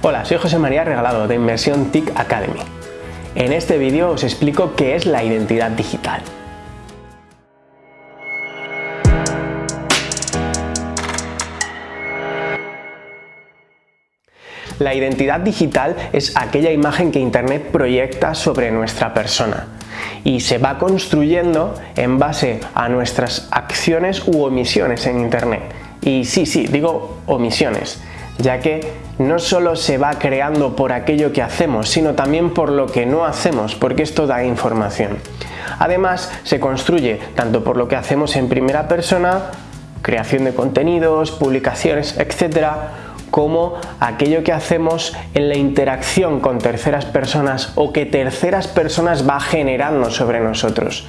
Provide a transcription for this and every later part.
Hola, soy José María Regalado de Inversión TIC Academy. En este vídeo os explico qué es la identidad digital. La identidad digital es aquella imagen que Internet proyecta sobre nuestra persona y se va construyendo en base a nuestras acciones u omisiones en Internet. Y sí, sí, digo omisiones, ya que no solo se va creando por aquello que hacemos, sino también por lo que no hacemos, porque esto da información. Además, se construye tanto por lo que hacemos en primera persona, creación de contenidos, publicaciones, etcétera, como aquello que hacemos en la interacción con terceras personas o que terceras personas va generando sobre nosotros.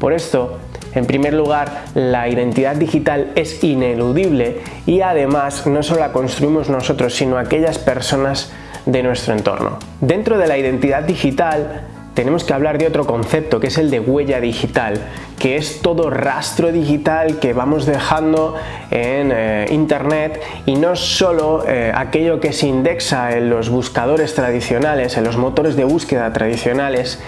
Por esto, en primer lugar, la identidad digital es ineludible y además no solo la construimos nosotros, sino aquellas personas de nuestro entorno. Dentro de la identidad digital tenemos que hablar de otro concepto que es el de huella digital, que es todo rastro digital que vamos dejando en eh, internet y no solo eh, aquello que se indexa en los buscadores tradicionales, en los motores de búsqueda tradicionales,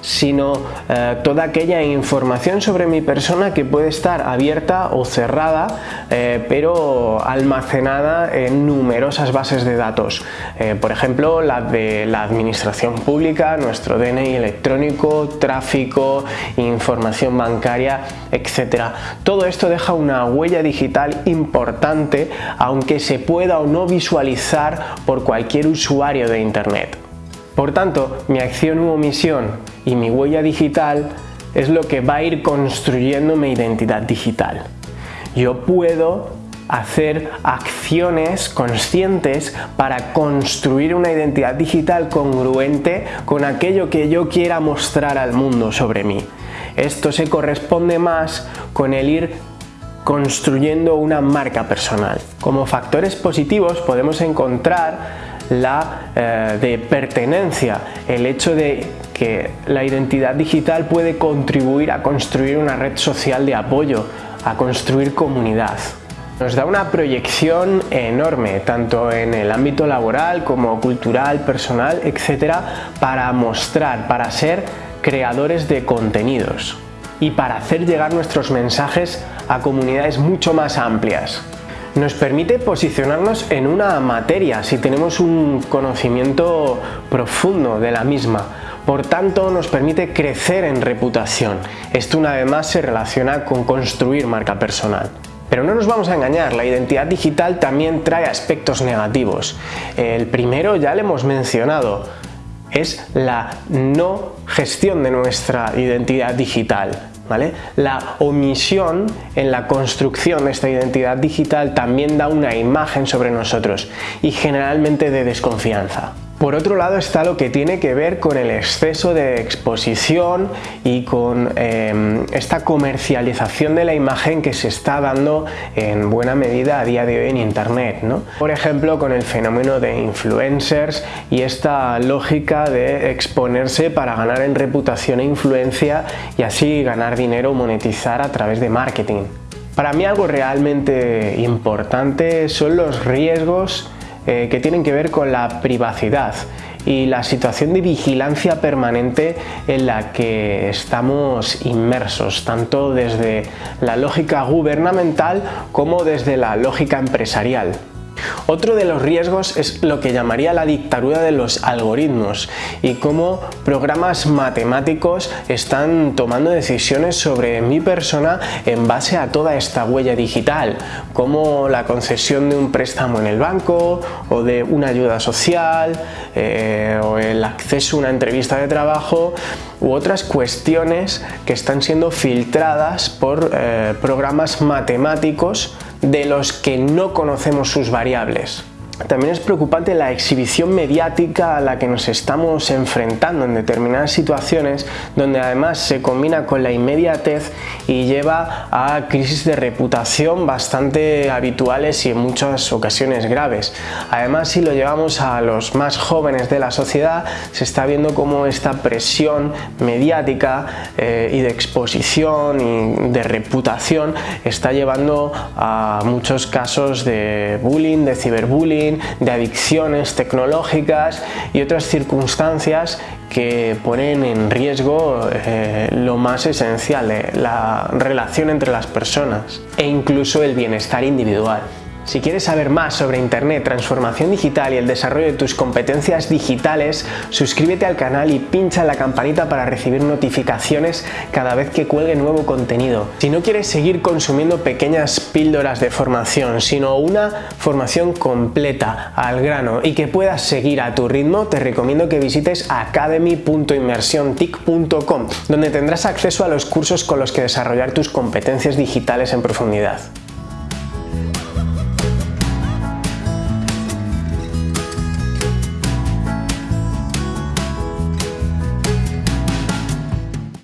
sino eh, toda aquella información sobre mi persona que puede estar abierta o cerrada, eh, pero almacenada en numerosas bases de datos. Eh, por ejemplo, la de la administración pública, nuestro DNI electrónico, tráfico, información bancaria, etc. Todo esto deja una huella digital importante, aunque se pueda o no visualizar por cualquier usuario de Internet. Por tanto, mi acción u omisión y mi huella digital es lo que va a ir construyendo mi identidad digital. Yo puedo hacer acciones conscientes para construir una identidad digital congruente con aquello que yo quiera mostrar al mundo sobre mí. Esto se corresponde más con el ir construyendo una marca personal. Como factores positivos podemos encontrar la eh, de pertenencia, el hecho de que la identidad digital puede contribuir a construir una red social de apoyo, a construir comunidad. Nos da una proyección enorme, tanto en el ámbito laboral como cultural, personal, etcétera, para mostrar, para ser creadores de contenidos y para hacer llegar nuestros mensajes a comunidades mucho más amplias nos permite posicionarnos en una materia si tenemos un conocimiento profundo de la misma. Por tanto, nos permite crecer en reputación. Esto una vez más se relaciona con construir marca personal. Pero no nos vamos a engañar, la identidad digital también trae aspectos negativos. El primero ya le hemos mencionado, es la no gestión de nuestra identidad digital. La omisión en la construcción de esta identidad digital también da una imagen sobre nosotros y generalmente de desconfianza. Por otro lado está lo que tiene que ver con el exceso de exposición y con em, esta comercialización de la imagen que se está dando en buena medida a día de hoy en internet. Por ejemplo con el fenómeno de influencers y esta lógica de exponerse para ganar en reputación e influencia y así ganar dinero o monetizar a través de marketing. Para mí algo realmente importante son los riesgos eh, que tienen que ver con la privacidad y la situación de vigilancia permanente en la que estamos inmersos, tanto desde la lógica gubernamental como desde la lógica empresarial. Otro de los riesgos es lo que llamaría la dictadura de los algoritmos y cómo programas matemáticos están tomando decisiones sobre mi persona en base a toda esta huella digital, como la concesión de un préstamo en el banco o de una ayuda social eh, o el acceso a una entrevista de trabajo u otras cuestiones que están siendo filtradas por eh, programas matemáticos de los que no conocemos sus variables. También es preocupante la exhibición mediática a la que nos estamos enfrentando en determinadas situaciones donde además se combina con la inmediatez y lleva a crisis de reputación bastante habituales y en muchas ocasiones graves. Además si lo llevamos a los más jóvenes de la sociedad se está viendo cómo esta presión mediática eh, y de exposición y de reputación está llevando a muchos casos de bullying, de ciberbullying de adicciones tecnológicas y otras circunstancias que ponen en riesgo eh, lo más esencial, eh, la relación entre las personas e incluso el bienestar individual. Si quieres saber más sobre Internet, transformación digital y el desarrollo de tus competencias digitales, suscríbete al canal y pincha en la campanita para recibir notificaciones cada vez que cuelgue nuevo contenido. Si no quieres seguir consumiendo pequeñas píldoras de formación, sino una formación completa, al grano y que puedas seguir a tu ritmo, te recomiendo que visites academy.inmersiontic.com, donde tendrás acceso a los cursos con los que desarrollar tus competencias digitales en profundidad.